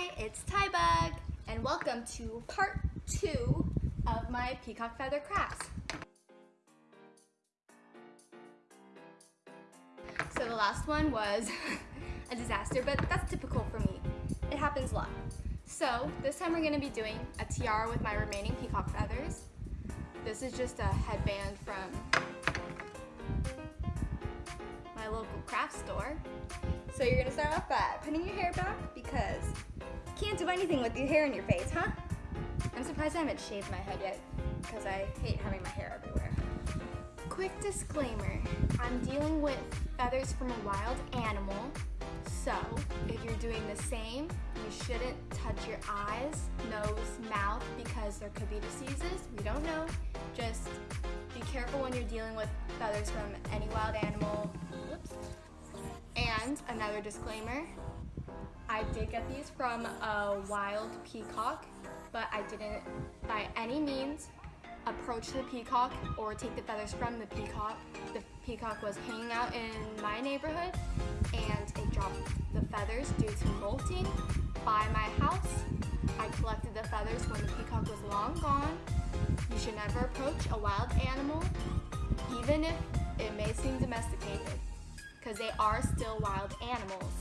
Hi, it's Tybug, and welcome to part two of my peacock feather crafts. So the last one was a disaster, but that's typical for me. It happens a lot. So this time we're gonna be doing a tiara with my remaining peacock feathers. This is just a headband from my local craft store. So you're gonna start off by putting your hair back because can't do anything with your hair in your face, huh? I'm surprised I haven't shaved my head yet because I hate having my hair everywhere. Quick disclaimer, I'm dealing with feathers from a wild animal, so if you're doing the same, you shouldn't touch your eyes, nose, mouth because there could be diseases, we don't know. Just be careful when you're dealing with feathers from any wild animal. Whoops. And another disclaimer, I did get these from a wild peacock, but I didn't by any means approach the peacock or take the feathers from the peacock. The peacock was hanging out in my neighborhood and it dropped the feathers due to molting by my house. I collected the feathers when the peacock was long gone. You should never approach a wild animal, even if it may seem domesticated because they are still wild animals.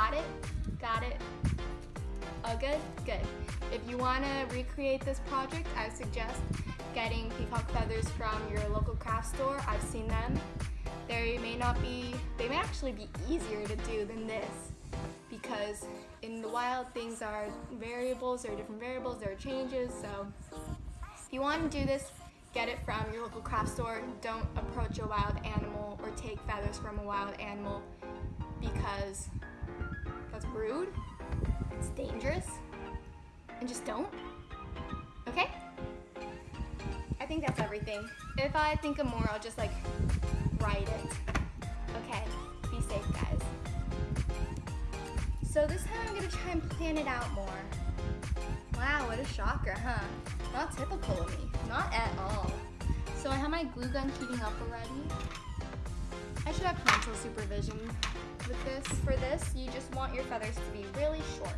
Got it? Got it? Oh, good? Good. If you want to recreate this project, I suggest getting peacock feathers from your local craft store. I've seen them. They may not be, they may actually be easier to do than this because in the wild things are variables, there are different variables, there are changes, so if you want to do this, get it from your local craft store. Don't approach a wild animal or take feathers from a wild animal because that's rude, it's dangerous, and just don't. Okay? I think that's everything. If I think of more, I'll just like write it. Okay, be safe guys. So this time I'm gonna try and plan it out more. Wow, what a shocker, huh? Not typical of me, not at all. So I have my glue gun heating up already. I should have parental supervision with this. For this, you just want your feathers to be really short.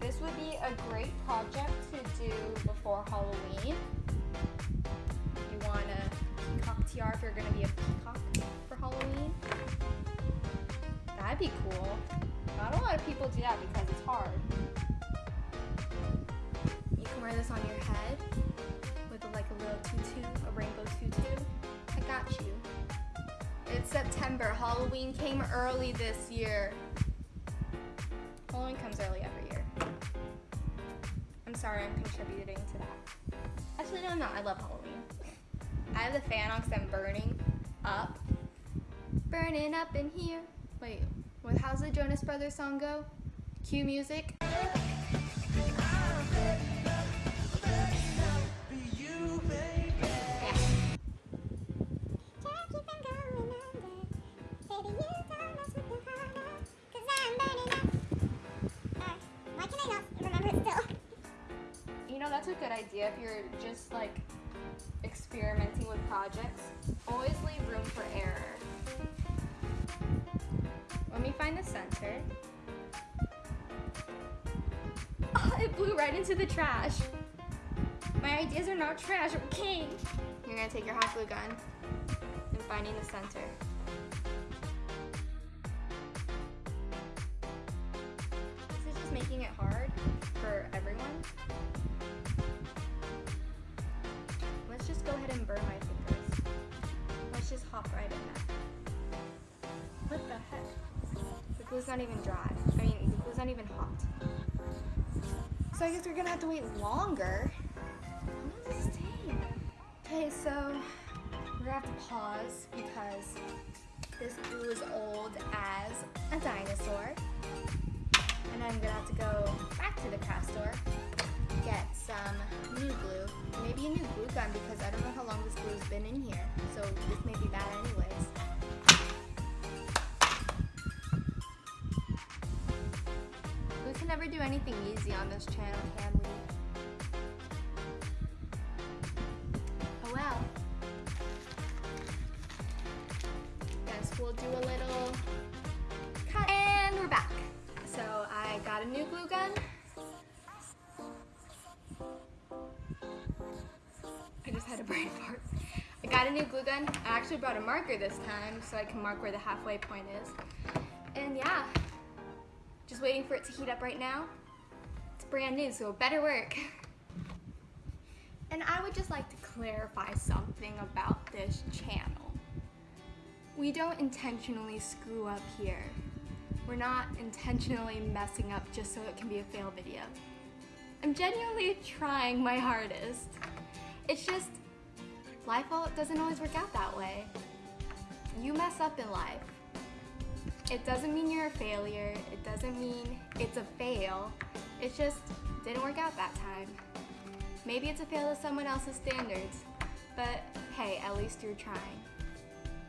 This would be a great project to do before Halloween. You want a peacock tiara if you're gonna be a peacock for Halloween. That'd be cool. Not a lot of people do that because it's hard You can wear this on your head September. Halloween came early this year. Halloween comes early every year. I'm sorry I'm contributing to that. Actually, no, I'm not. I love Halloween. I have the fan on because I'm burning up. Burning up in here. Wait, what, how's the Jonas Brothers song go? Cue music. That's a good idea if you're just like experimenting with projects. Always leave room for error. Let me find the center. Oh, it blew right into the trash. My ideas are not trash, okay? You're gonna take your hot glue gun and finding the center. Not even dry. I mean, the glue's not even hot. So I guess we're gonna have to wait longer. Okay, so we're gonna have to pause because this glue is old as a dinosaur. And I'm gonna have to go back to the craft store get some new glue. Maybe a new glue gun because I don't know how long this glue has been in here. So this may be bad anyways. Anything easy on this channel, can we? Oh well. Guess we'll do a little cut. And we're back. So I got a new glue gun. I just had a brain fart. I got a new glue gun. I actually brought a marker this time so I can mark where the halfway point is. And yeah, just waiting for it to heat up right now. It's brand new, so it better work. And I would just like to clarify something about this channel. We don't intentionally screw up here. We're not intentionally messing up just so it can be a fail video. I'm genuinely trying my hardest. It's just, life doesn't always work out that way. You mess up in life. It doesn't mean you're a failure. It doesn't mean it's a fail. It just didn't work out that time. Maybe it's a fail to someone else's standards, but hey, at least you're trying.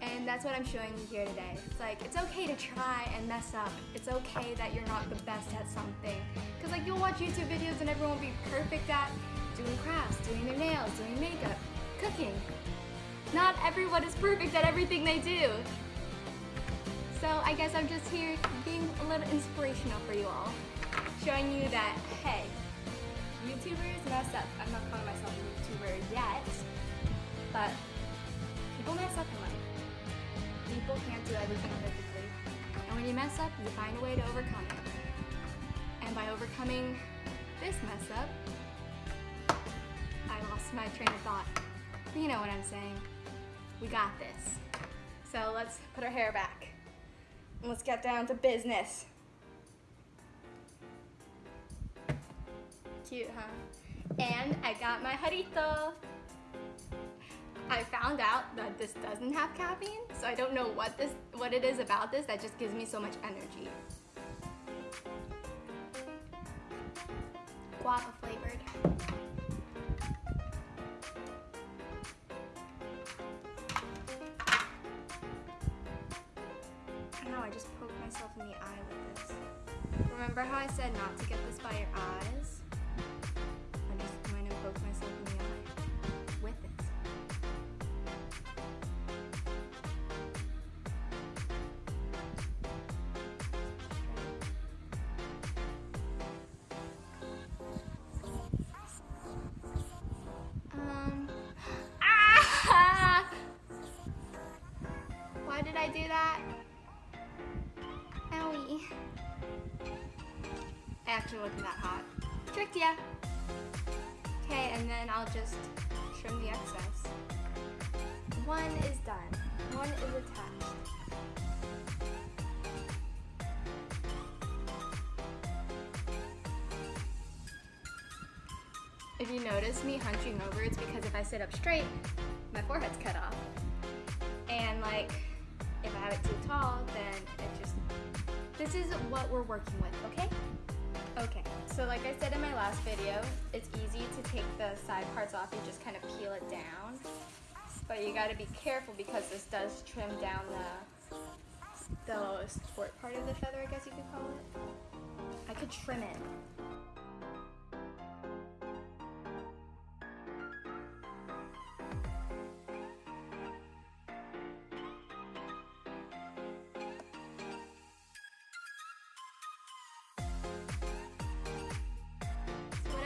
And that's what I'm showing you here today. It's like, it's okay to try and mess up. It's okay that you're not the best at something. Because like you'll watch YouTube videos and everyone will be perfect at doing crafts, doing their nails, doing makeup, cooking. Not everyone is perfect at everything they do. So I guess I'm just here being a little inspirational for you all. Showing you that, hey, YouTubers mess up. I'm not calling myself a YouTuber yet, but people mess up in life people can't do everything perfectly. And when you mess up, you find a way to overcome it. And by overcoming this mess up, I lost my train of thought. You know what I'm saying. We got this. So let's put our hair back. Let's get down to business. Cute, huh? And I got my jarrito. I found out that this doesn't have caffeine, so I don't know what this what it is about this that just gives me so much energy. Guava flavored. The eye with this. Remember how I said not to get this by your eyes? Actually wasn't that hot. Tricked ya. Okay, and then I'll just trim the excess. One is done. One is attached. If you notice me hunching over, it's because if I sit up straight, my forehead's cut off. And like, if I have it too tall, then it just, this is what we're working with, okay? Okay, so like I said in my last video, it's easy to take the side parts off and just kind of peel it down. But you gotta be careful because this does trim down the, the sport part of the feather, I guess you could call it. I could trim it.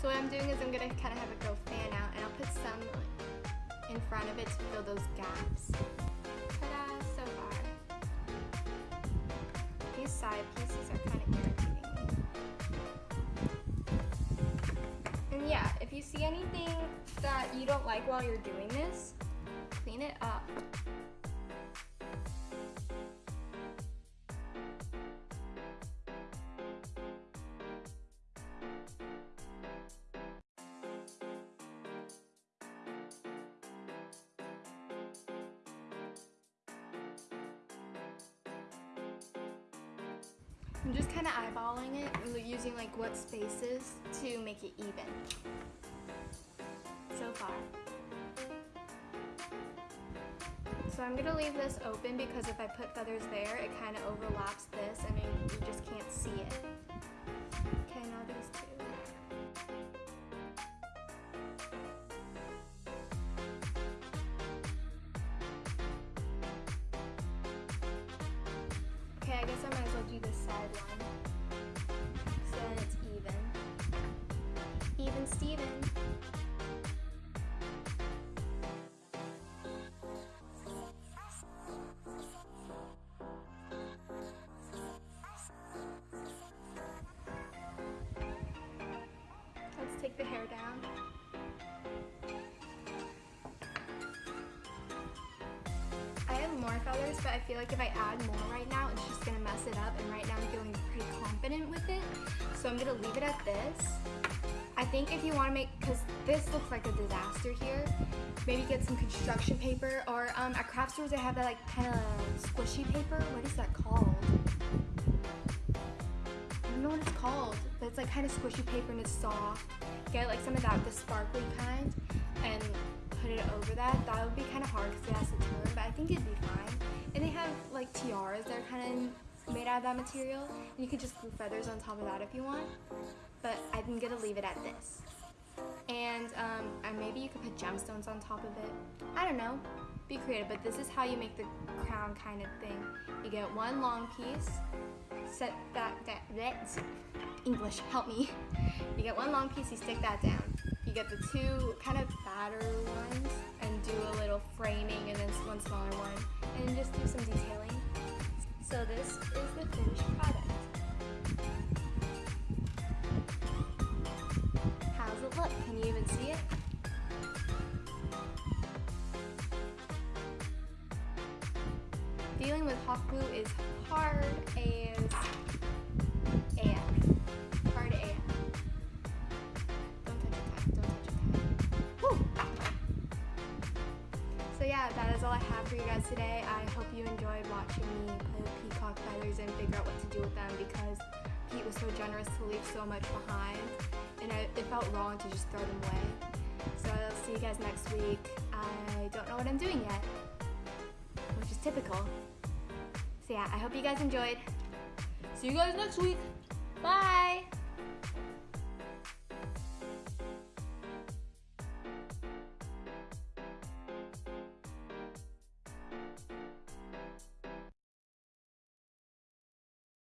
So what I'm doing is I'm gonna kind of have it go fan out and I'll put some in front of it to fill those gaps. Ta-da, so far. These side pieces are kind of irritating. And yeah, if you see anything that you don't like while you're doing this, clean it up. I'm just kind of eyeballing it, and using like what spaces to make it even. So far. So I'm gonna leave this open because if I put feathers there, it kind of overlaps this and you just can't see it. Steven. Let's take the hair down. I have more feathers, but I feel like if I add more right now, it's just gonna mess it up. And right now I'm feeling pretty confident with it. So I'm gonna leave it at this. I think if you wanna make, cause this looks like a disaster here, maybe get some construction paper or um, at craft stores they have that like kind of squishy paper. What is that called? I don't know what it's called, but it's like kind of squishy paper and it's soft. Get like some of that, the sparkly kind, and put it over that. That would be kind of hard because it has to turn, but I think it'd be fine. And they have like tiaras that are kind of made out of that material, and you could just glue feathers on top of that if you want. But I'm gonna leave it at this. And um, and maybe you could put gemstones on top of it. I don't know. Be creative, but this is how you make the crown kind of thing. You get one long piece, set that, that, that, English, help me. You get one long piece, you stick that down. You get the two kind of fatter ones and do a little framing and then one smaller one and just do some detailing. So this is the finished product. How's it look? Can you even see it? Dealing with hot glue is hard as that is all I have for you guys today. I hope you enjoyed watching me play put peacock feathers and figure out what to do with them because Pete was so generous to leave so much behind and I, it felt wrong to just throw them away. So I'll see you guys next week. I don't know what I'm doing yet, which is typical. So yeah, I hope you guys enjoyed. See you guys next week. Bye!